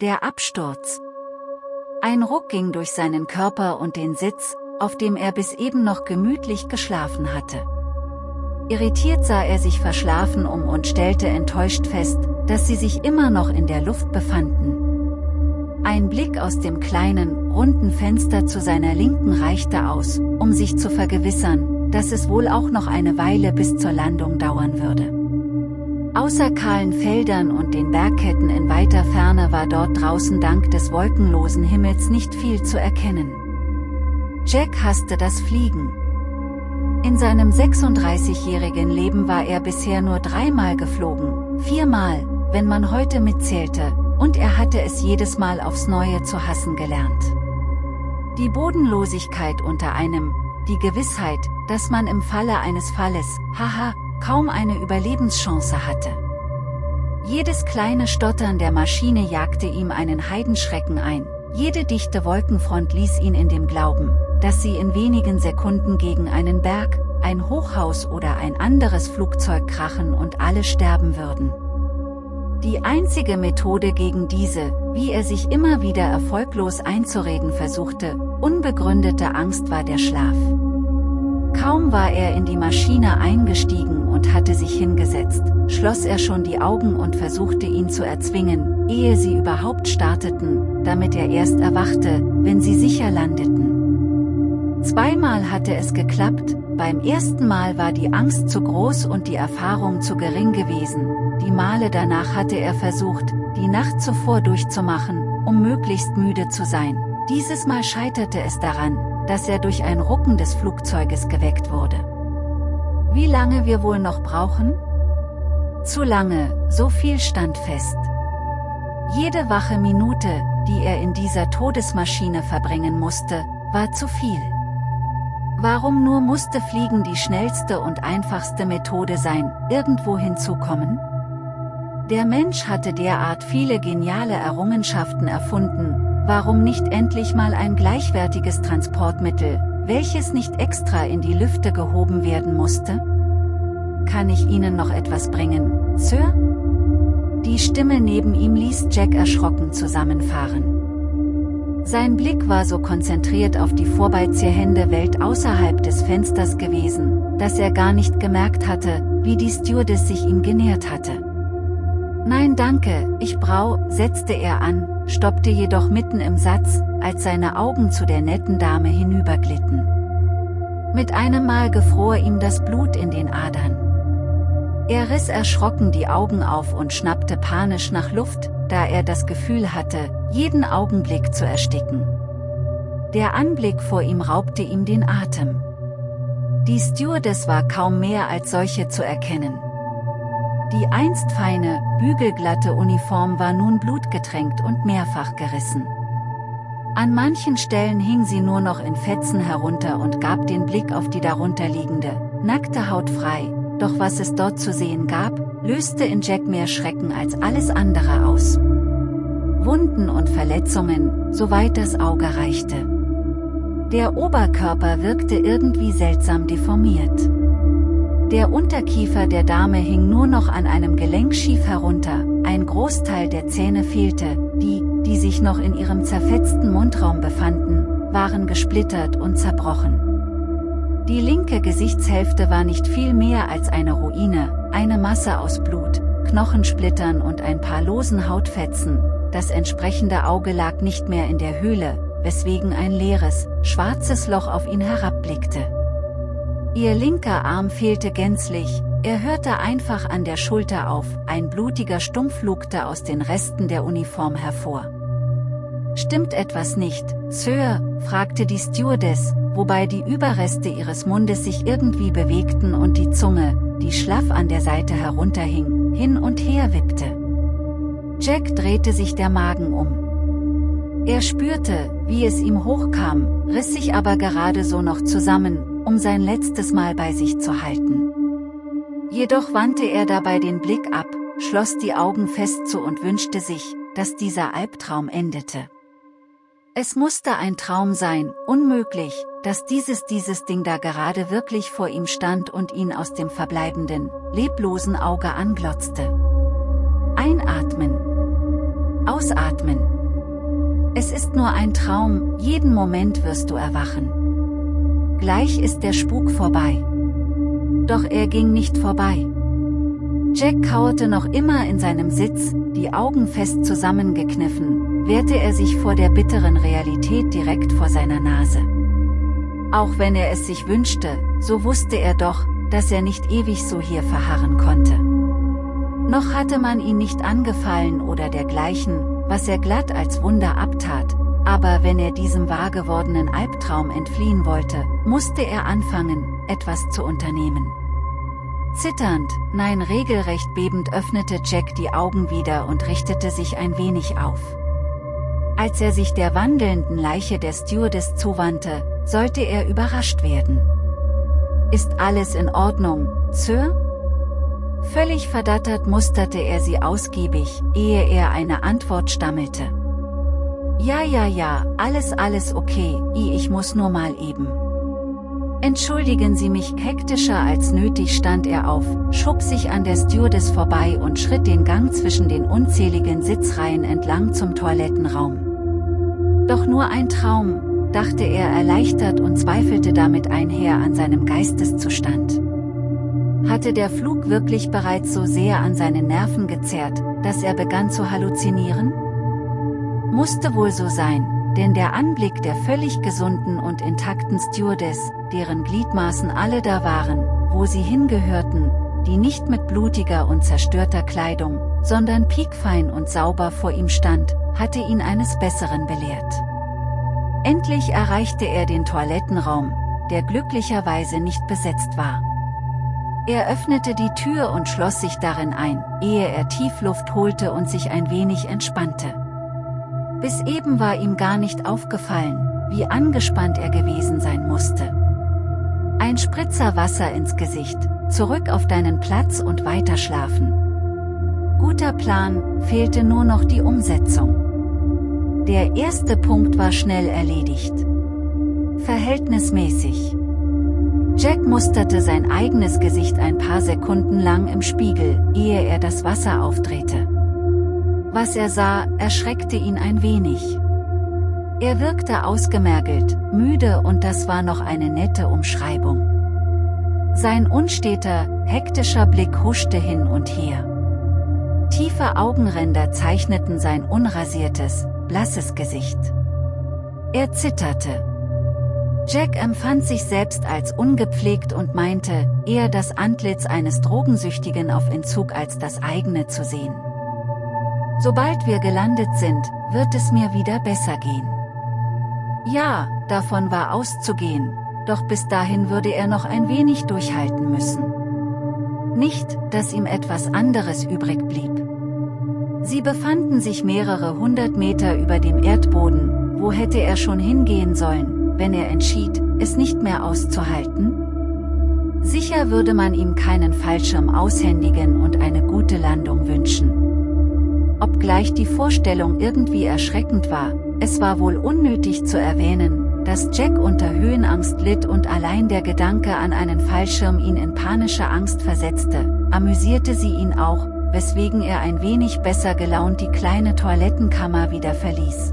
Der Absturz. Ein Ruck ging durch seinen Körper und den Sitz, auf dem er bis eben noch gemütlich geschlafen hatte. Irritiert sah er sich verschlafen um und stellte enttäuscht fest, dass sie sich immer noch in der Luft befanden. Ein Blick aus dem kleinen, runden Fenster zu seiner Linken reichte aus, um sich zu vergewissern, dass es wohl auch noch eine Weile bis zur Landung dauern würde. Außer kahlen Feldern und den Bergketten in weiter Ferne war dort draußen dank des wolkenlosen Himmels nicht viel zu erkennen. Jack hasste das Fliegen, in seinem 36-jährigen Leben war er bisher nur dreimal geflogen, viermal, wenn man heute mitzählte, und er hatte es jedes Mal aufs Neue zu hassen gelernt. Die Bodenlosigkeit unter einem, die Gewissheit, dass man im Falle eines Falles, haha, kaum eine Überlebenschance hatte. Jedes kleine Stottern der Maschine jagte ihm einen Heidenschrecken ein, jede dichte Wolkenfront ließ ihn in dem Glauben, dass sie in wenigen Sekunden gegen einen Berg, ein Hochhaus oder ein anderes Flugzeug krachen und alle sterben würden. Die einzige Methode gegen diese, wie er sich immer wieder erfolglos einzureden versuchte, unbegründete Angst war der Schlaf. Kaum war er in die Maschine eingestiegen und hatte sich hingesetzt, schloss er schon die Augen und versuchte ihn zu erzwingen, ehe sie überhaupt starteten, damit er erst erwachte, wenn sie sicher landeten. Zweimal hatte es geklappt, beim ersten Mal war die Angst zu groß und die Erfahrung zu gering gewesen, die Male danach hatte er versucht, die Nacht zuvor durchzumachen, um möglichst müde zu sein. Dieses Mal scheiterte es daran, dass er durch ein Rucken des Flugzeuges geweckt wurde. Wie lange wir wohl noch brauchen? Zu lange, so viel stand fest. Jede wache Minute, die er in dieser Todesmaschine verbringen musste, war zu viel. Warum nur musste Fliegen die schnellste und einfachste Methode sein, irgendwo hinzukommen? Der Mensch hatte derart viele geniale Errungenschaften erfunden, Warum nicht endlich mal ein gleichwertiges Transportmittel, welches nicht extra in die Lüfte gehoben werden musste? Kann ich Ihnen noch etwas bringen, Sir? Die Stimme neben ihm ließ Jack erschrocken zusammenfahren. Sein Blick war so konzentriert auf die vorbeiziehende Welt außerhalb des Fensters gewesen, dass er gar nicht gemerkt hatte, wie die Stewardess sich ihm genähert hatte. Nein danke, ich brau, setzte er an, stoppte jedoch mitten im Satz, als seine Augen zu der netten Dame hinüberglitten. Mit einem Mal gefror ihm das Blut in den Adern. Er riss erschrocken die Augen auf und schnappte panisch nach Luft, da er das Gefühl hatte, jeden Augenblick zu ersticken. Der Anblick vor ihm raubte ihm den Atem. Die Stewardess war kaum mehr als solche zu erkennen. Die einst feine, bügelglatte Uniform war nun blutgetränkt und mehrfach gerissen. An manchen Stellen hing sie nur noch in Fetzen herunter und gab den Blick auf die darunterliegende, nackte Haut frei, doch was es dort zu sehen gab, löste in Jack mehr Schrecken als alles andere aus. Wunden und Verletzungen, soweit das Auge reichte. Der Oberkörper wirkte irgendwie seltsam deformiert. Der Unterkiefer der Dame hing nur noch an einem Gelenk schief herunter, ein Großteil der Zähne fehlte, die, die sich noch in ihrem zerfetzten Mundraum befanden, waren gesplittert und zerbrochen. Die linke Gesichtshälfte war nicht viel mehr als eine Ruine, eine Masse aus Blut, Knochensplittern und ein paar losen Hautfetzen, das entsprechende Auge lag nicht mehr in der Höhle, weswegen ein leeres, schwarzes Loch auf ihn herabblickte. Ihr linker Arm fehlte gänzlich, er hörte einfach an der Schulter auf, ein blutiger Stumpf lugte aus den Resten der Uniform hervor. Stimmt etwas nicht, Sir? fragte die Stewardess, wobei die Überreste ihres Mundes sich irgendwie bewegten und die Zunge, die schlaff an der Seite herunterhing, hin und her wippte. Jack drehte sich der Magen um. Er spürte, wie es ihm hochkam, riss sich aber gerade so noch zusammen, um sein letztes Mal bei sich zu halten. Jedoch wandte er dabei den Blick ab, schloss die Augen fest zu und wünschte sich, dass dieser Albtraum endete. Es musste ein Traum sein, unmöglich, dass dieses dieses Ding da gerade wirklich vor ihm stand und ihn aus dem verbleibenden, leblosen Auge anglotzte. Einatmen. Ausatmen. Es ist nur ein Traum, jeden Moment wirst du erwachen. Gleich ist der Spuk vorbei. Doch er ging nicht vorbei. Jack kauerte noch immer in seinem Sitz, die Augen fest zusammengekniffen, wehrte er sich vor der bitteren Realität direkt vor seiner Nase. Auch wenn er es sich wünschte, so wusste er doch, dass er nicht ewig so hier verharren konnte. Noch hatte man ihn nicht angefallen oder dergleichen, was er glatt als Wunder abtat, aber wenn er diesem wahrgewordenen Albtraum entfliehen wollte, musste er anfangen, etwas zu unternehmen. Zitternd, nein regelrecht bebend öffnete Jack die Augen wieder und richtete sich ein wenig auf. Als er sich der wandelnden Leiche der Stewardess zuwandte, sollte er überrascht werden. Ist alles in Ordnung, Sir? Völlig verdattert musterte er sie ausgiebig, ehe er eine Antwort stammelte. Ja ja ja, alles alles okay, ich muss nur mal eben. Entschuldigen Sie mich hektischer als nötig stand er auf, schob sich an der Stewardess vorbei und schritt den Gang zwischen den unzähligen Sitzreihen entlang zum Toilettenraum. Doch nur ein Traum, dachte er erleichtert und zweifelte damit einher an seinem Geisteszustand. Hatte der Flug wirklich bereits so sehr an seinen Nerven gezerrt, dass er begann zu halluzinieren? Musste wohl so sein, denn der Anblick der völlig gesunden und intakten Stewardess, deren Gliedmaßen alle da waren, wo sie hingehörten, die nicht mit blutiger und zerstörter Kleidung, sondern piekfein und sauber vor ihm stand, hatte ihn eines Besseren belehrt. Endlich erreichte er den Toilettenraum, der glücklicherweise nicht besetzt war. Er öffnete die Tür und schloss sich darin ein, ehe er Tiefluft holte und sich ein wenig entspannte. Bis eben war ihm gar nicht aufgefallen, wie angespannt er gewesen sein musste. Ein Spritzer Wasser ins Gesicht, zurück auf deinen Platz und weiterschlafen. Guter Plan, fehlte nur noch die Umsetzung. Der erste Punkt war schnell erledigt. Verhältnismäßig. Jack musterte sein eigenes Gesicht ein paar Sekunden lang im Spiegel, ehe er das Wasser aufdrehte. Was er sah, erschreckte ihn ein wenig. Er wirkte ausgemergelt, müde und das war noch eine nette Umschreibung. Sein unsteter, hektischer Blick huschte hin und her. Tiefe Augenränder zeichneten sein unrasiertes, blasses Gesicht. Er zitterte. Jack empfand sich selbst als ungepflegt und meinte, eher das Antlitz eines Drogensüchtigen auf Entzug als das eigene zu sehen. Sobald wir gelandet sind, wird es mir wieder besser gehen. Ja, davon war auszugehen, doch bis dahin würde er noch ein wenig durchhalten müssen. Nicht, dass ihm etwas anderes übrig blieb. Sie befanden sich mehrere hundert Meter über dem Erdboden, wo hätte er schon hingehen sollen, wenn er entschied, es nicht mehr auszuhalten? Sicher würde man ihm keinen Fallschirm aushändigen und eine gute Landung wünschen. Obgleich die Vorstellung irgendwie erschreckend war, es war wohl unnötig zu erwähnen, dass Jack unter Höhenangst litt und allein der Gedanke an einen Fallschirm ihn in panische Angst versetzte, amüsierte sie ihn auch, weswegen er ein wenig besser gelaunt die kleine Toilettenkammer wieder verließ.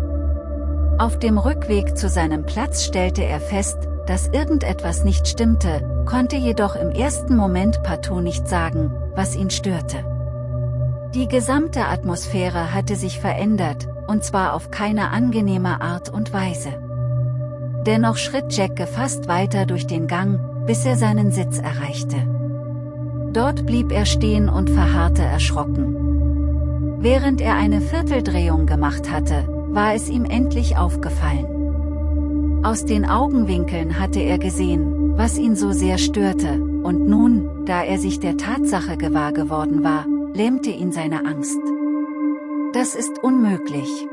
Auf dem Rückweg zu seinem Platz stellte er fest, dass irgendetwas nicht stimmte, konnte jedoch im ersten Moment partout nicht sagen, was ihn störte. Die gesamte Atmosphäre hatte sich verändert, und zwar auf keine angenehme Art und Weise. Dennoch schritt Jack gefasst weiter durch den Gang, bis er seinen Sitz erreichte. Dort blieb er stehen und verharrte erschrocken. Während er eine Vierteldrehung gemacht hatte, war es ihm endlich aufgefallen. Aus den Augenwinkeln hatte er gesehen, was ihn so sehr störte, und nun, da er sich der Tatsache gewahr geworden war, lähmte ihn seine Angst. Das ist unmöglich.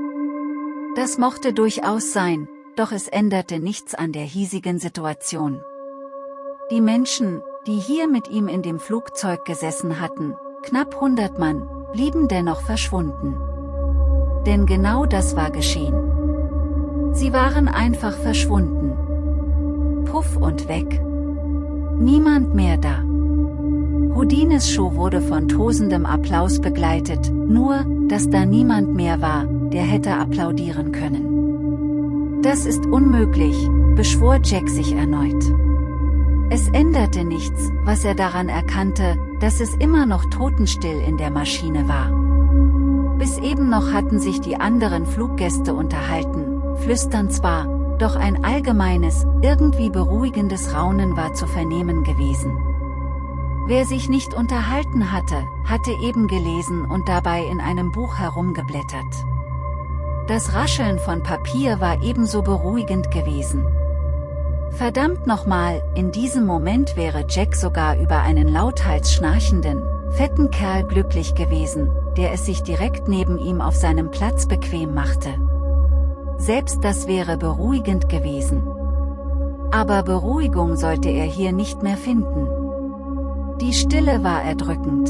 Das mochte durchaus sein, doch es änderte nichts an der hiesigen Situation. Die Menschen, die hier mit ihm in dem Flugzeug gesessen hatten, knapp 100 Mann, blieben dennoch verschwunden. Denn genau das war geschehen. Sie waren einfach verschwunden. Puff und weg. Niemand mehr da. Houdines Show wurde von tosendem Applaus begleitet, nur, dass da niemand mehr war, der hätte applaudieren können. Das ist unmöglich, beschwor Jack sich erneut. Es änderte nichts, was er daran erkannte, dass es immer noch totenstill in der Maschine war. Bis eben noch hatten sich die anderen Fluggäste unterhalten, flüstern zwar, doch ein allgemeines, irgendwie beruhigendes Raunen war zu vernehmen gewesen. Wer sich nicht unterhalten hatte, hatte eben gelesen und dabei in einem Buch herumgeblättert. Das Rascheln von Papier war ebenso beruhigend gewesen. Verdammt nochmal, in diesem Moment wäre Jack sogar über einen lauthals schnarchenden, fetten Kerl glücklich gewesen, der es sich direkt neben ihm auf seinem Platz bequem machte. Selbst das wäre beruhigend gewesen. Aber Beruhigung sollte er hier nicht mehr finden. Die Stille war erdrückend.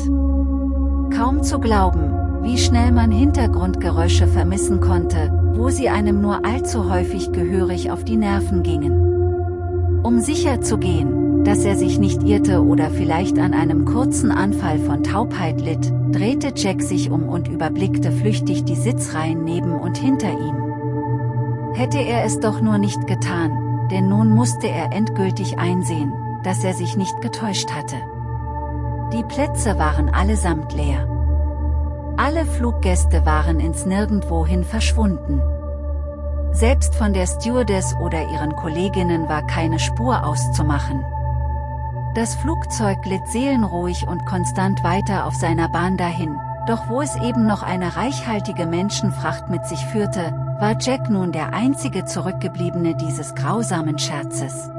Kaum zu glauben, wie schnell man Hintergrundgeräusche vermissen konnte, wo sie einem nur allzu häufig gehörig auf die Nerven gingen. Um sicher zu gehen, dass er sich nicht irrte oder vielleicht an einem kurzen Anfall von Taubheit litt, drehte Jack sich um und überblickte flüchtig die Sitzreihen neben und hinter ihm. Hätte er es doch nur nicht getan, denn nun musste er endgültig einsehen, dass er sich nicht getäuscht hatte. Die Plätze waren allesamt leer. Alle Fluggäste waren ins Nirgendwohin verschwunden. Selbst von der Stewardess oder ihren Kolleginnen war keine Spur auszumachen. Das Flugzeug glitt seelenruhig und konstant weiter auf seiner Bahn dahin, doch wo es eben noch eine reichhaltige Menschenfracht mit sich führte, war Jack nun der einzige Zurückgebliebene dieses grausamen Scherzes.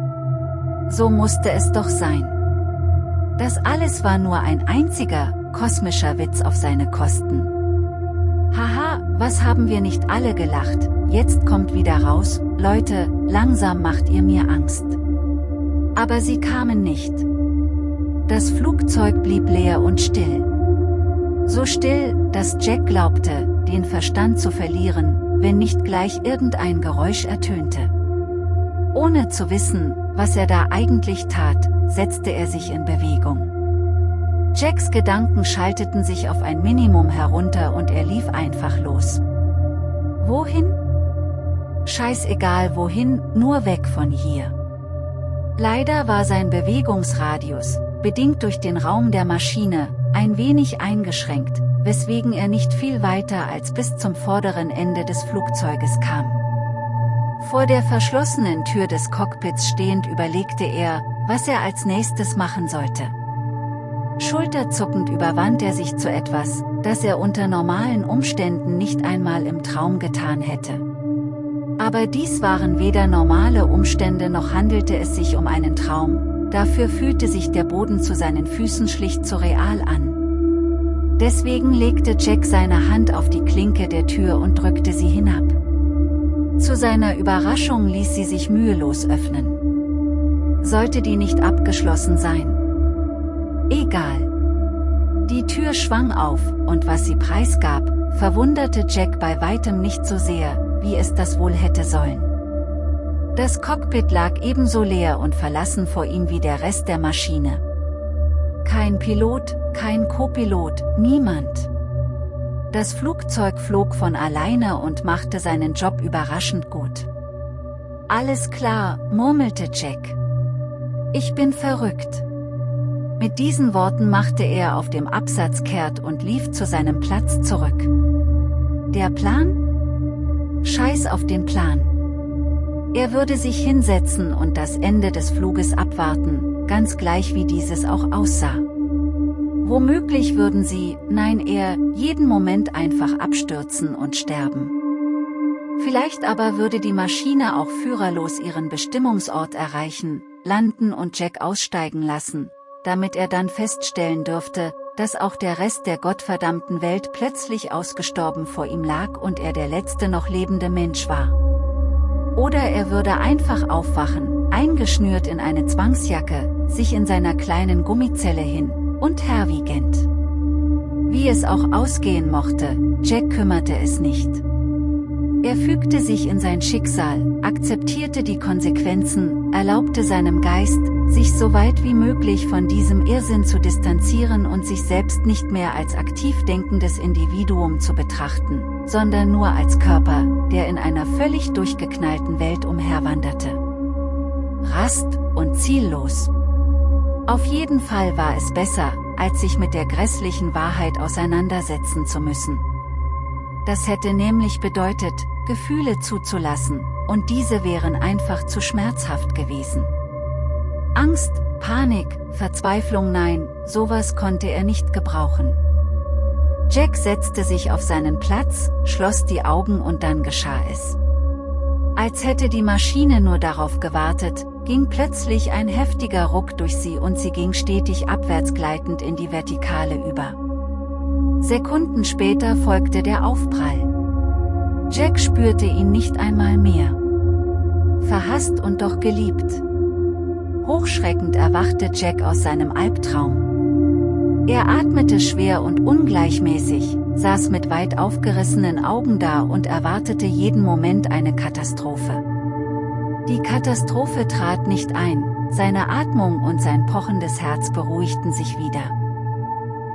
So musste es doch sein. Das alles war nur ein einziger, kosmischer Witz auf seine Kosten. Haha, was haben wir nicht alle gelacht, jetzt kommt wieder raus, Leute, langsam macht ihr mir Angst. Aber sie kamen nicht. Das Flugzeug blieb leer und still. So still, dass Jack glaubte, den Verstand zu verlieren, wenn nicht gleich irgendein Geräusch ertönte. Ohne zu wissen, was er da eigentlich tat, setzte er sich in Bewegung. Jacks Gedanken schalteten sich auf ein Minimum herunter und er lief einfach los. Wohin? Scheißegal wohin, nur weg von hier. Leider war sein Bewegungsradius, bedingt durch den Raum der Maschine, ein wenig eingeschränkt, weswegen er nicht viel weiter als bis zum vorderen Ende des Flugzeuges kam. Vor der verschlossenen Tür des Cockpits stehend überlegte er, was er als nächstes machen sollte. Schulterzuckend überwand er sich zu etwas, das er unter normalen Umständen nicht einmal im Traum getan hätte. Aber dies waren weder normale Umstände noch handelte es sich um einen Traum, dafür fühlte sich der Boden zu seinen Füßen schlicht zu real an. Deswegen legte Jack seine Hand auf die Klinke der Tür und drückte sie hinab. Zu seiner Überraschung ließ sie sich mühelos öffnen. Sollte die nicht abgeschlossen sein? Egal. Die Tür schwang auf, und was sie preisgab, verwunderte Jack bei weitem nicht so sehr, wie es das wohl hätte sollen. Das Cockpit lag ebenso leer und verlassen vor ihm wie der Rest der Maschine. Kein Pilot, kein Copilot, niemand. Das Flugzeug flog von alleine und machte seinen Job überraschend gut. Alles klar, murmelte Jack. Ich bin verrückt. Mit diesen Worten machte er auf dem Absatz kehrt und lief zu seinem Platz zurück. Der Plan? Scheiß auf den Plan. Er würde sich hinsetzen und das Ende des Fluges abwarten, ganz gleich wie dieses auch aussah. Womöglich würden sie, nein er, jeden Moment einfach abstürzen und sterben. Vielleicht aber würde die Maschine auch führerlos ihren Bestimmungsort erreichen, landen und Jack aussteigen lassen, damit er dann feststellen dürfte, dass auch der Rest der gottverdammten Welt plötzlich ausgestorben vor ihm lag und er der letzte noch lebende Mensch war. Oder er würde einfach aufwachen, eingeschnürt in eine Zwangsjacke, sich in seiner kleinen Gummizelle hin, und herwiegend. Wie es auch ausgehen mochte, Jack kümmerte es nicht. Er fügte sich in sein Schicksal, akzeptierte die Konsequenzen, erlaubte seinem Geist, sich so weit wie möglich von diesem Irrsinn zu distanzieren und sich selbst nicht mehr als aktiv denkendes Individuum zu betrachten, sondern nur als Körper, der in einer völlig durchgeknallten Welt umherwanderte. Rast und ziellos. Auf jeden Fall war es besser, als sich mit der grässlichen Wahrheit auseinandersetzen zu müssen. Das hätte nämlich bedeutet, Gefühle zuzulassen, und diese wären einfach zu schmerzhaft gewesen. Angst, Panik, Verzweiflung nein, sowas konnte er nicht gebrauchen. Jack setzte sich auf seinen Platz, schloss die Augen und dann geschah es. Als hätte die Maschine nur darauf gewartet, ging plötzlich ein heftiger Ruck durch sie und sie ging stetig abwärtsgleitend in die Vertikale über. Sekunden später folgte der Aufprall. Jack spürte ihn nicht einmal mehr. Verhasst und doch geliebt. Hochschreckend erwachte Jack aus seinem Albtraum. Er atmete schwer und ungleichmäßig, saß mit weit aufgerissenen Augen da und erwartete jeden Moment eine Katastrophe. Die Katastrophe trat nicht ein, seine Atmung und sein pochendes Herz beruhigten sich wieder.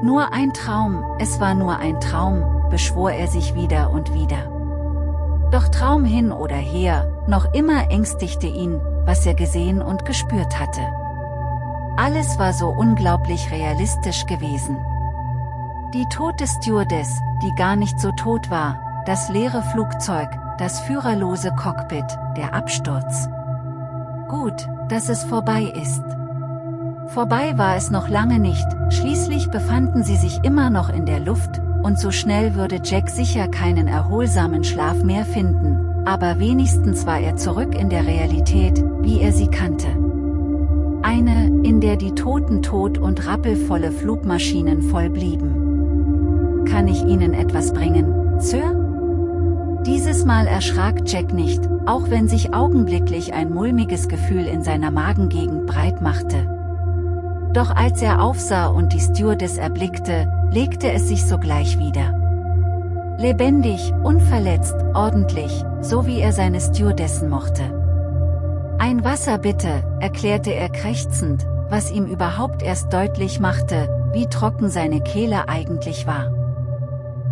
Nur ein Traum, es war nur ein Traum, beschwor er sich wieder und wieder. Doch Traum hin oder her, noch immer ängstigte ihn, was er gesehen und gespürt hatte. Alles war so unglaublich realistisch gewesen. Die tote Stewardess, die gar nicht so tot war, das leere Flugzeug, das führerlose Cockpit, der Absturz. Gut, dass es vorbei ist. Vorbei war es noch lange nicht, schließlich befanden sie sich immer noch in der Luft, und so schnell würde Jack sicher keinen erholsamen Schlaf mehr finden, aber wenigstens war er zurück in der Realität, wie er sie kannte. Eine, in der die Toten tot und rappelvolle Flugmaschinen voll blieben. Kann ich Ihnen etwas bringen, Sir? Dieses Mal erschrak Jack nicht, auch wenn sich augenblicklich ein mulmiges Gefühl in seiner Magengegend breit machte. Doch als er aufsah und die Stewardess erblickte, legte es sich sogleich wieder. Lebendig, unverletzt, ordentlich, so wie er seine Stewardessen mochte. Ein Wasser bitte, erklärte er krächzend, was ihm überhaupt erst deutlich machte, wie trocken seine Kehle eigentlich war.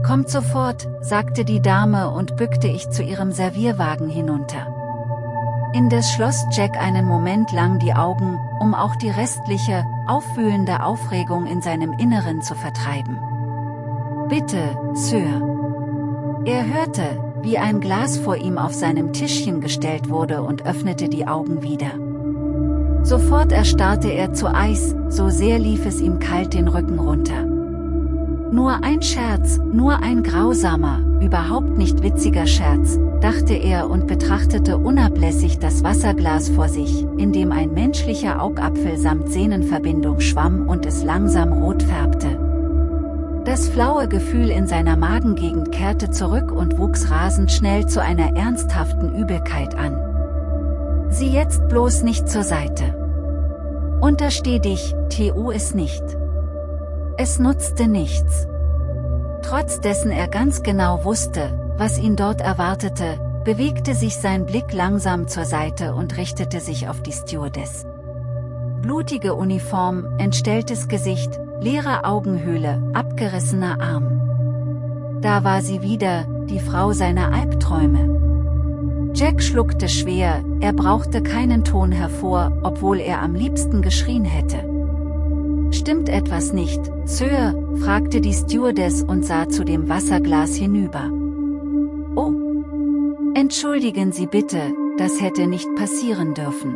Kommt sofort, sagte die Dame und bückte ich zu ihrem Servierwagen hinunter. Indes schloss Jack einen Moment lang die Augen, um auch die restliche, aufwühlende Aufregung in seinem Inneren zu vertreiben. Bitte, Sir. Er hörte, wie ein Glas vor ihm auf seinem Tischchen gestellt wurde und öffnete die Augen wieder. Sofort erstarrte er zu Eis, so sehr lief es ihm kalt den Rücken runter. Nur ein Scherz, nur ein grausamer, überhaupt nicht witziger Scherz, dachte er und betrachtete unablässig das Wasserglas vor sich, in dem ein menschlicher Augapfel samt Sehnenverbindung schwamm und es langsam rot färbte. Das flaue Gefühl in seiner Magengegend kehrte zurück und wuchs rasend schnell zu einer ernsthaften Übelkeit an. Sieh jetzt bloß nicht zur Seite. Untersteh dich, tu es nicht. Es nutzte nichts. Trotz dessen er ganz genau wusste, was ihn dort erwartete, bewegte sich sein Blick langsam zur Seite und richtete sich auf die Stewardess. Blutige Uniform, entstelltes Gesicht, leere Augenhöhle, abgerissener Arm. Da war sie wieder, die Frau seiner Albträume. Jack schluckte schwer, er brauchte keinen Ton hervor, obwohl er am liebsten geschrien hätte. Stimmt etwas nicht, Sir? fragte die Stewardess und sah zu dem Wasserglas hinüber. Oh. Entschuldigen Sie bitte, das hätte nicht passieren dürfen.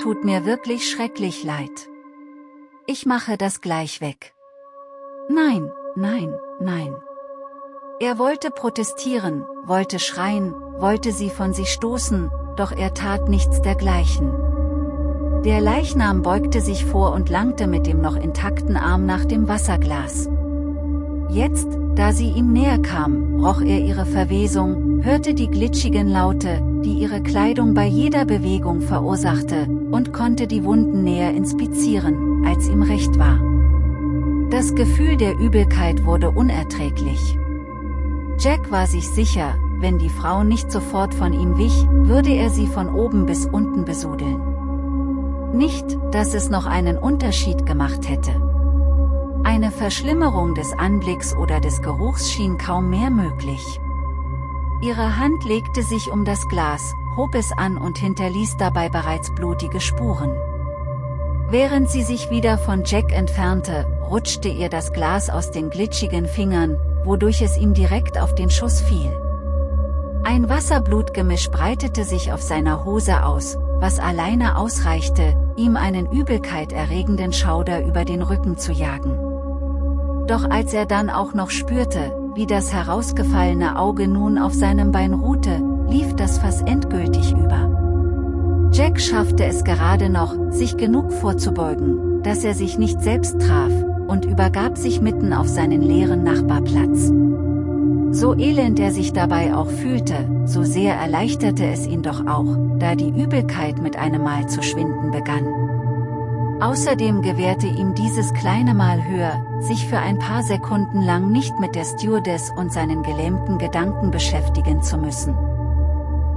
Tut mir wirklich schrecklich leid. Ich mache das gleich weg. Nein, nein, nein. Er wollte protestieren, wollte schreien, wollte sie von sich stoßen, doch er tat nichts dergleichen. Der Leichnam beugte sich vor und langte mit dem noch intakten Arm nach dem Wasserglas. Jetzt, da sie ihm näher kam, roch er ihre Verwesung, hörte die glitschigen Laute, die ihre Kleidung bei jeder Bewegung verursachte, und konnte die Wunden näher inspizieren, als ihm recht war. Das Gefühl der Übelkeit wurde unerträglich. Jack war sich sicher, wenn die Frau nicht sofort von ihm wich, würde er sie von oben bis unten besudeln. Nicht, dass es noch einen Unterschied gemacht hätte. Eine Verschlimmerung des Anblicks oder des Geruchs schien kaum mehr möglich. Ihre Hand legte sich um das Glas, hob es an und hinterließ dabei bereits blutige Spuren. Während sie sich wieder von Jack entfernte, rutschte ihr das Glas aus den glitschigen Fingern, wodurch es ihm direkt auf den Schuss fiel. Ein Wasserblutgemisch breitete sich auf seiner Hose aus, was alleine ausreichte, ihm einen übelkeiterregenden Schauder über den Rücken zu jagen. Doch als er dann auch noch spürte, wie das herausgefallene Auge nun auf seinem Bein ruhte, lief das Fass endgültig über. Jack schaffte es gerade noch, sich genug vorzubeugen, dass er sich nicht selbst traf, und übergab sich mitten auf seinen leeren Nachbarplatz. So elend er sich dabei auch fühlte, so sehr erleichterte es ihn doch auch, da die Übelkeit mit einem Mal zu schwinden begann. Außerdem gewährte ihm dieses kleine Mal höher, sich für ein paar Sekunden lang nicht mit der Stewardess und seinen gelähmten Gedanken beschäftigen zu müssen.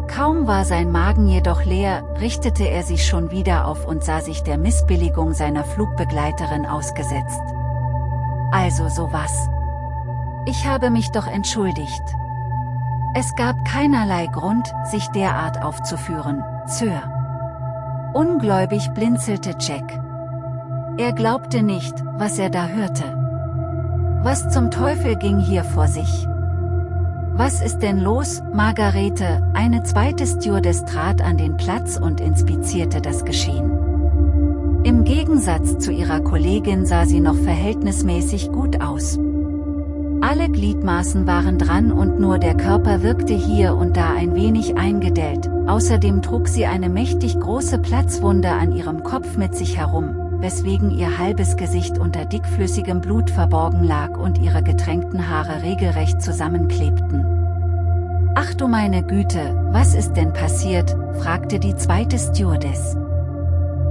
Kaum war sein Magen jedoch leer, richtete er sich schon wieder auf und sah sich der Missbilligung seiner Flugbegleiterin ausgesetzt. Also sowas. Ich habe mich doch entschuldigt. Es gab keinerlei Grund, sich derart aufzuführen, Sir. Ungläubig blinzelte Jack. Er glaubte nicht, was er da hörte. Was zum Teufel ging hier vor sich? Was ist denn los, Margarete? Eine zweite Stewardess trat an den Platz und inspizierte das Geschehen. Im Gegensatz zu ihrer Kollegin sah sie noch verhältnismäßig gut aus. Alle Gliedmaßen waren dran und nur der Körper wirkte hier und da ein wenig eingedellt, außerdem trug sie eine mächtig große Platzwunde an ihrem Kopf mit sich herum, weswegen ihr halbes Gesicht unter dickflüssigem Blut verborgen lag und ihre getränkten Haare regelrecht zusammenklebten. Ach du meine Güte, was ist denn passiert, fragte die zweite Stewardess.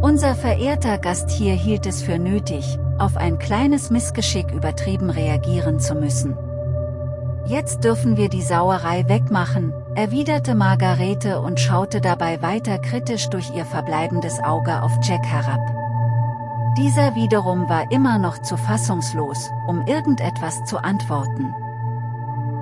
Unser verehrter Gast hier hielt es für nötig, auf ein kleines Missgeschick übertrieben reagieren zu müssen. Jetzt dürfen wir die Sauerei wegmachen, erwiderte Margarete und schaute dabei weiter kritisch durch ihr verbleibendes Auge auf Jack herab. Dieser wiederum war immer noch zu fassungslos, um irgendetwas zu antworten.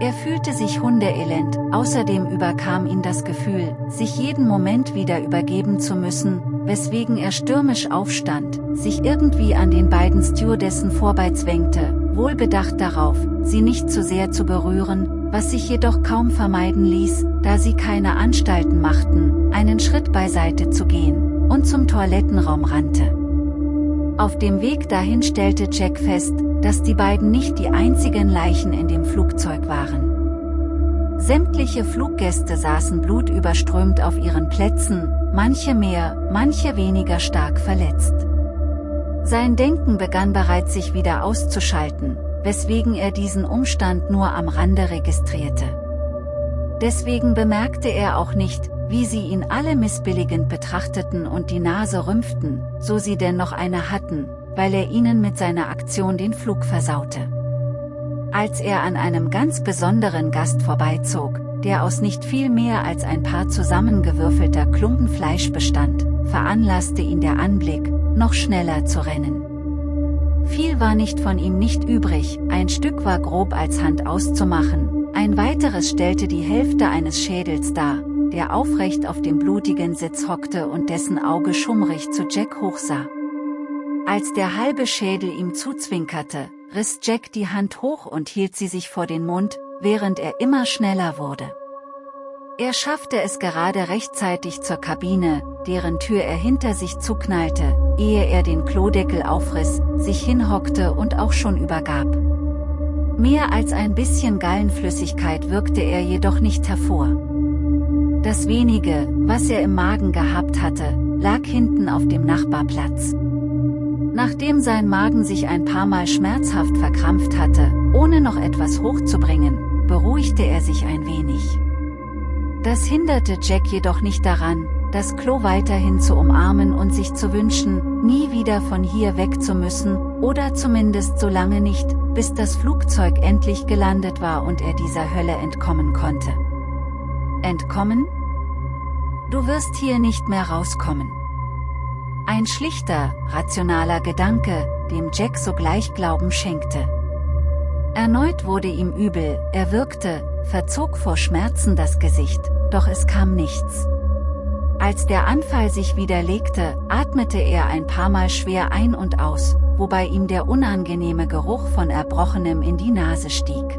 Er fühlte sich hundeelend, außerdem überkam ihn das Gefühl, sich jeden Moment wieder übergeben zu müssen, weswegen er stürmisch aufstand, sich irgendwie an den beiden Stewardessen vorbeizwängte, wohlbedacht darauf, sie nicht zu sehr zu berühren, was sich jedoch kaum vermeiden ließ, da sie keine Anstalten machten, einen Schritt beiseite zu gehen, und zum Toilettenraum rannte. Auf dem Weg dahin stellte Jack fest, dass die beiden nicht die einzigen Leichen in dem Flugzeug waren. Sämtliche Fluggäste saßen blutüberströmt auf ihren Plätzen, manche mehr, manche weniger stark verletzt. Sein Denken begann bereits sich wieder auszuschalten, weswegen er diesen Umstand nur am Rande registrierte. Deswegen bemerkte er auch nicht, wie sie ihn alle missbilligend betrachteten und die Nase rümpften, so sie denn noch eine hatten, weil er ihnen mit seiner Aktion den Flug versaute. Als er an einem ganz besonderen Gast vorbeizog, der aus nicht viel mehr als ein paar zusammengewürfelter Klumpen Fleisch bestand, veranlasste ihn der Anblick, noch schneller zu rennen. Viel war nicht von ihm nicht übrig, ein Stück war grob als Hand auszumachen, ein weiteres stellte die Hälfte eines Schädels dar, der aufrecht auf dem blutigen Sitz hockte und dessen Auge schummrig zu Jack hochsah. Als der halbe Schädel ihm zuzwinkerte, riss Jack die Hand hoch und hielt sie sich vor den Mund, während er immer schneller wurde. Er schaffte es gerade rechtzeitig zur Kabine, deren Tür er hinter sich zuknallte, ehe er den Klodeckel aufriss, sich hinhockte und auch schon übergab. Mehr als ein bisschen Gallenflüssigkeit wirkte er jedoch nicht hervor. Das wenige, was er im Magen gehabt hatte, lag hinten auf dem Nachbarplatz. Nachdem sein Magen sich ein paar Mal schmerzhaft verkrampft hatte, ohne noch etwas hochzubringen, beruhigte er sich ein wenig. Das hinderte Jack jedoch nicht daran, das Klo weiterhin zu umarmen und sich zu wünschen, nie wieder von hier weg zu müssen, oder zumindest so lange nicht, bis das Flugzeug endlich gelandet war und er dieser Hölle entkommen konnte. Entkommen? Du wirst hier nicht mehr rauskommen. Ein schlichter, rationaler Gedanke, dem Jack sogleich Glauben schenkte. Erneut wurde ihm übel, er wirkte, verzog vor Schmerzen das Gesicht, doch es kam nichts. Als der Anfall sich wieder legte, atmete er ein paar Mal schwer ein und aus, wobei ihm der unangenehme Geruch von Erbrochenem in die Nase stieg.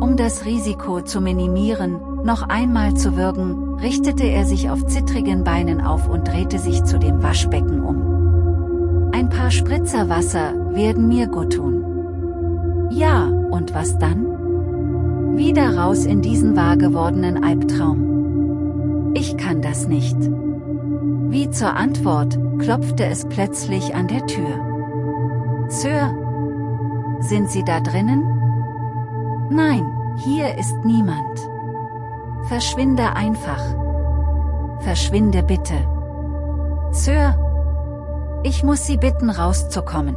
Um das Risiko zu minimieren, noch einmal zu würgen, richtete er sich auf zittrigen Beinen auf und drehte sich zu dem Waschbecken um. Ein paar Spritzer Wasser werden mir gut tun. Ja, und was dann? Wieder raus in diesen wahr gewordenen Albtraum. Ich kann das nicht. Wie zur Antwort, klopfte es plötzlich an der Tür. Sir? Sind Sie da drinnen? Nein, hier ist niemand. Verschwinde einfach. Verschwinde bitte. Sir. Ich muss Sie bitten rauszukommen.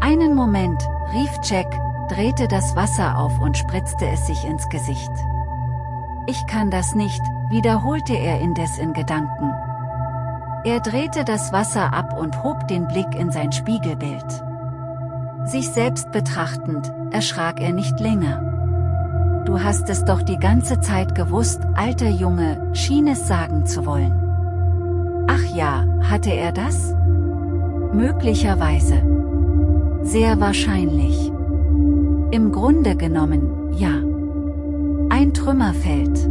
Einen Moment, rief Jack, drehte das Wasser auf und spritzte es sich ins Gesicht. Ich kann das nicht, wiederholte er indes in Gedanken. Er drehte das Wasser ab und hob den Blick in sein Spiegelbild. Sich selbst betrachtend, erschrak er nicht länger. Du hast es doch die ganze Zeit gewusst, alter Junge, schien es sagen zu wollen. Ach ja, hatte er das? Möglicherweise. Sehr wahrscheinlich. Im Grunde genommen, ja. Ein Trümmerfeld.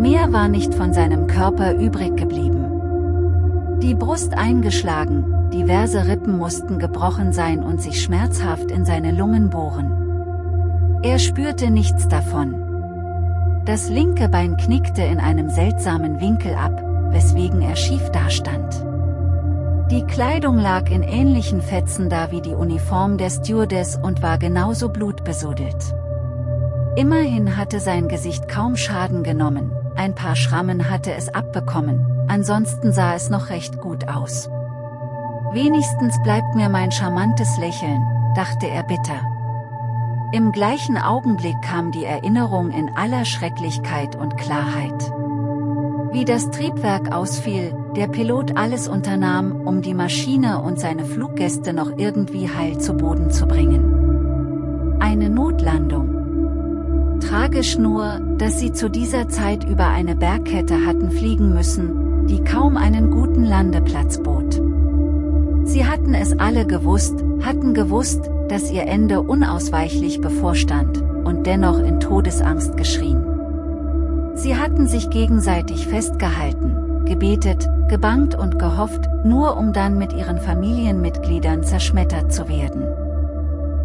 Mehr war nicht von seinem Körper übrig geblieben. Die Brust eingeschlagen, diverse Rippen mussten gebrochen sein und sich schmerzhaft in seine Lungen bohren. Er spürte nichts davon. Das linke Bein knickte in einem seltsamen Winkel ab, weswegen er schief dastand. Die Kleidung lag in ähnlichen Fetzen da wie die Uniform der Stewardess und war genauso blutbesudelt. Immerhin hatte sein Gesicht kaum Schaden genommen, ein paar Schrammen hatte es abbekommen, ansonsten sah es noch recht gut aus. Wenigstens bleibt mir mein charmantes Lächeln, dachte er bitter. Im gleichen Augenblick kam die Erinnerung in aller Schrecklichkeit und Klarheit. Wie das Triebwerk ausfiel, der Pilot alles unternahm, um die Maschine und seine Fluggäste noch irgendwie heil zu Boden zu bringen. Eine Notlandung. Tragisch nur, dass sie zu dieser Zeit über eine Bergkette hatten fliegen müssen, die kaum einen guten Landeplatz bot. Sie hatten es alle gewusst, hatten gewusst, dass ihr Ende unausweichlich bevorstand, und dennoch in Todesangst geschrien. Sie hatten sich gegenseitig festgehalten, gebetet, gebangt und gehofft, nur um dann mit ihren Familienmitgliedern zerschmettert zu werden.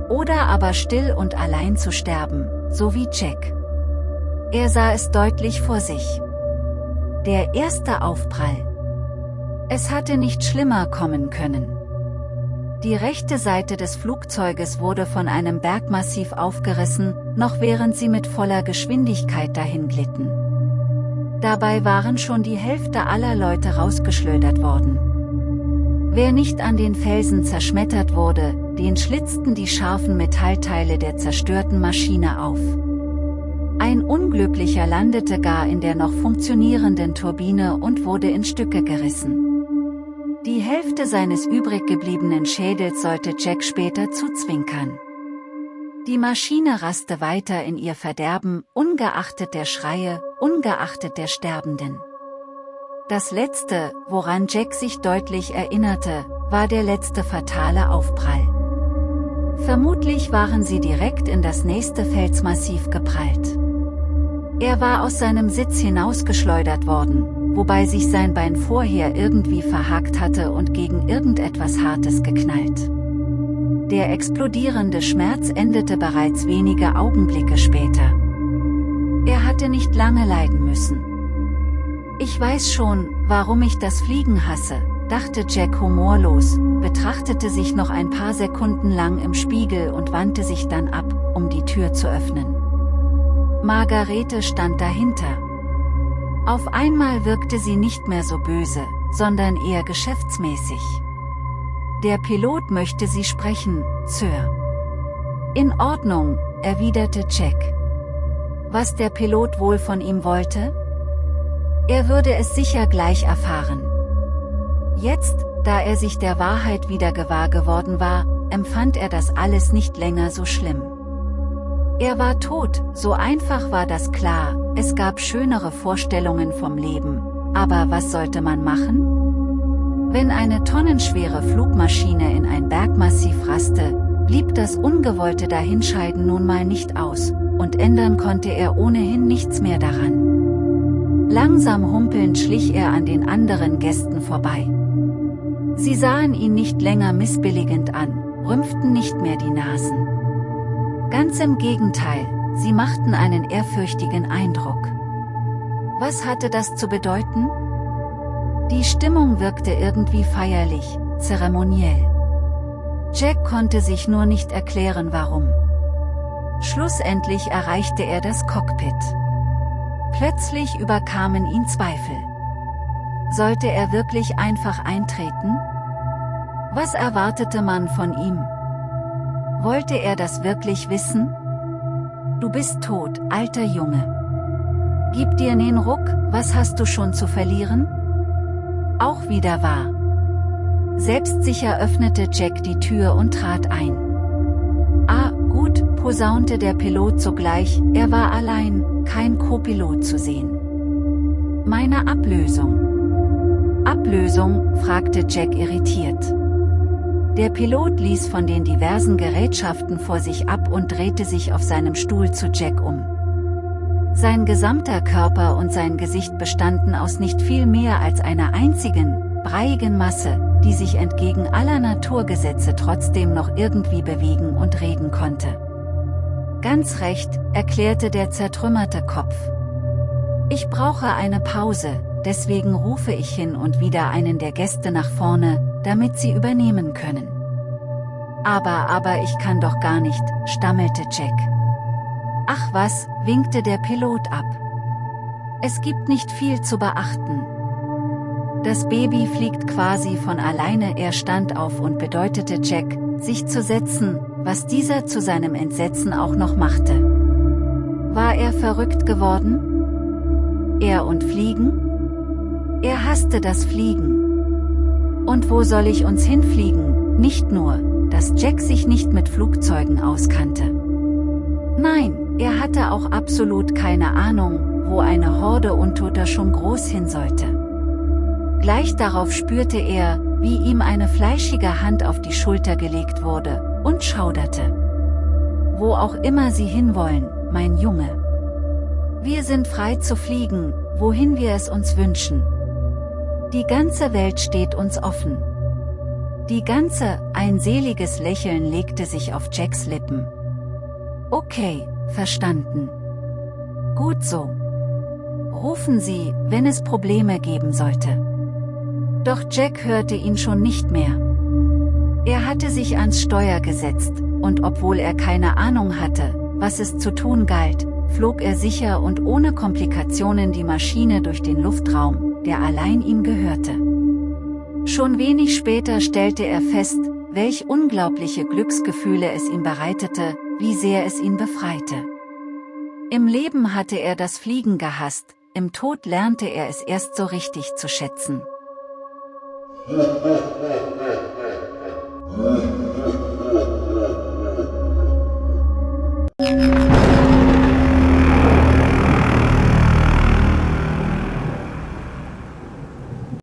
Oder aber still und allein zu sterben, so wie Jack. Er sah es deutlich vor sich. Der erste Aufprall. Es hatte nicht schlimmer kommen können. Die rechte Seite des Flugzeuges wurde von einem Bergmassiv aufgerissen, noch während sie mit voller Geschwindigkeit dahin glitten. Dabei waren schon die Hälfte aller Leute rausgeschleudert worden. Wer nicht an den Felsen zerschmettert wurde, den schlitzten die scharfen Metallteile der zerstörten Maschine auf. Ein Unglücklicher landete gar in der noch funktionierenden Turbine und wurde in Stücke gerissen. Die Hälfte seines übrig gebliebenen Schädels sollte Jack später zuzwinkern. Die Maschine raste weiter in ihr Verderben, ungeachtet der Schreie, ungeachtet der Sterbenden. Das letzte, woran Jack sich deutlich erinnerte, war der letzte fatale Aufprall. Vermutlich waren sie direkt in das nächste Felsmassiv geprallt. Er war aus seinem Sitz hinausgeschleudert worden, wobei sich sein Bein vorher irgendwie verhakt hatte und gegen irgendetwas Hartes geknallt. Der explodierende Schmerz endete bereits wenige Augenblicke später. Er hatte nicht lange leiden müssen. Ich weiß schon, warum ich das Fliegen hasse, dachte Jack humorlos, betrachtete sich noch ein paar Sekunden lang im Spiegel und wandte sich dann ab, um die Tür zu öffnen. Margarete stand dahinter, auf einmal wirkte sie nicht mehr so böse, sondern eher geschäftsmäßig. Der Pilot möchte Sie sprechen, Sir. In Ordnung, erwiderte Jack. Was der Pilot wohl von ihm wollte? Er würde es sicher gleich erfahren. Jetzt, da er sich der Wahrheit wieder gewahr geworden war, empfand er das alles nicht länger so schlimm. Er war tot, so einfach war das klar, es gab schönere Vorstellungen vom Leben, aber was sollte man machen? Wenn eine tonnenschwere Flugmaschine in ein Bergmassiv raste, blieb das ungewollte Dahinscheiden nun mal nicht aus, und ändern konnte er ohnehin nichts mehr daran. Langsam humpelnd schlich er an den anderen Gästen vorbei. Sie sahen ihn nicht länger missbilligend an, rümpften nicht mehr die Nasen. Ganz im Gegenteil, sie machten einen ehrfürchtigen Eindruck. Was hatte das zu bedeuten? Die Stimmung wirkte irgendwie feierlich, zeremoniell. Jack konnte sich nur nicht erklären warum. Schlussendlich erreichte er das Cockpit. Plötzlich überkamen ihn Zweifel. Sollte er wirklich einfach eintreten? Was erwartete man von ihm? Wollte er das wirklich wissen? Du bist tot, alter Junge. Gib dir nen Ruck, was hast du schon zu verlieren? Auch wieder wahr. Selbstsicher öffnete Jack die Tür und trat ein. Ah, gut, posaunte der Pilot sogleich, er war allein, kein Co-Pilot zu sehen. Meine Ablösung. Ablösung, fragte Jack irritiert. Der Pilot ließ von den diversen Gerätschaften vor sich ab und drehte sich auf seinem Stuhl zu Jack um. Sein gesamter Körper und sein Gesicht bestanden aus nicht viel mehr als einer einzigen, breiigen Masse, die sich entgegen aller Naturgesetze trotzdem noch irgendwie bewegen und reden konnte. Ganz recht, erklärte der zertrümmerte Kopf. Ich brauche eine Pause, deswegen rufe ich hin und wieder einen der Gäste nach vorne, damit sie übernehmen können. Aber aber ich kann doch gar nicht, stammelte Jack. Ach was, winkte der Pilot ab. Es gibt nicht viel zu beachten. Das Baby fliegt quasi von alleine er stand auf und bedeutete Jack, sich zu setzen, was dieser zu seinem Entsetzen auch noch machte. War er verrückt geworden? Er und Fliegen? Er hasste das Fliegen. Und wo soll ich uns hinfliegen? Nicht nur, dass Jack sich nicht mit Flugzeugen auskannte. Nein, er hatte auch absolut keine Ahnung, wo eine Horde Untoter schon groß hin sollte. Gleich darauf spürte er, wie ihm eine fleischige Hand auf die Schulter gelegt wurde, und schauderte. Wo auch immer Sie hinwollen, mein Junge. Wir sind frei zu fliegen, wohin wir es uns wünschen. Die ganze Welt steht uns offen. Die ganze, ein seliges Lächeln legte sich auf Jacks Lippen. Okay, verstanden. Gut so. Rufen Sie, wenn es Probleme geben sollte. Doch Jack hörte ihn schon nicht mehr. Er hatte sich ans Steuer gesetzt, und obwohl er keine Ahnung hatte, was es zu tun galt, flog er sicher und ohne Komplikationen die Maschine durch den Luftraum, der allein ihm gehörte. Schon wenig später stellte er fest, welch unglaubliche Glücksgefühle es ihm bereitete, wie sehr es ihn befreite. Im Leben hatte er das Fliegen gehasst, im Tod lernte er es erst so richtig zu schätzen.